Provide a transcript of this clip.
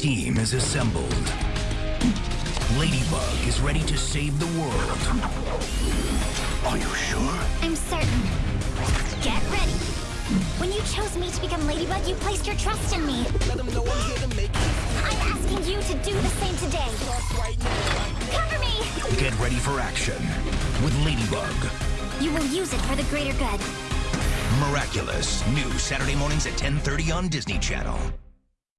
team is assembled. Ladybug is ready to save the world. Are you sure? I'm certain. Get ready. When you chose me to become Ladybug, you placed your trust in me. I'm asking you to do the same today. Cover me! Get ready for action with Ladybug. You will use it for the greater good. Miraculous. New Saturday mornings at 10:30 on Disney Channel.